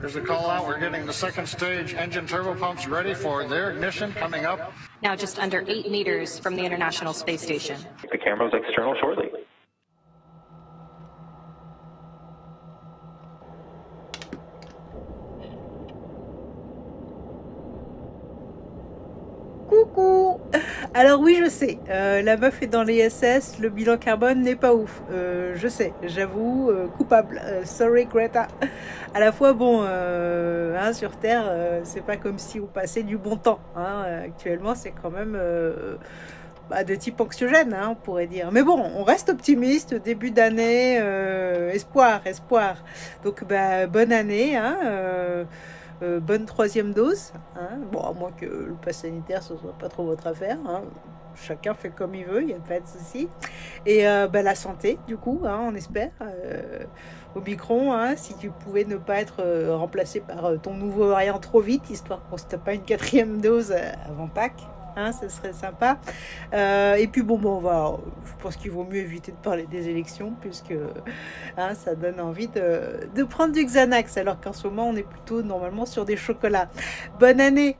Here's the call out. We're getting the second stage engine turbo pumps ready for their ignition coming up. Now just under eight meters from the International Space Station. The camera's external shortly. Coucou Alors oui, je sais, euh, la meuf est dans les le bilan carbone n'est pas ouf. Euh, je sais, j'avoue, euh, coupable. Sorry Greta. À la fois, bon, hein, sur Terre, c'est pas comme si on passait du bon temps. hein. Actuellement, c'est quand même bah, de type anxiogène, hein, on pourrait dire. Mais bon, on reste optimiste, début d'année, espoir, espoir. Donc, bah, bonne année, hein, euh, bonne troisième dose. hein. Bon, à moins que le pass sanitaire, ce soit pas trop votre affaire. hein. Chacun fait comme il veut, il n'y a pas de souci. Et euh, bah, la santé, du coup, hein, on espère. Euh, Omicron, hein, si tu pouvais ne pas être remplacé par ton nouveau variant trop vite, histoire qu'on se tape pas une quatrième dose avant Pâques. Hein, ce serait sympa. Euh, et puis bon, bon, on va, je pense qu'il vaut mieux éviter de parler des élections puisque hein, ça donne envie de, de prendre du Xanax alors qu'en ce moment on est plutôt normalement sur des chocolats. Bonne année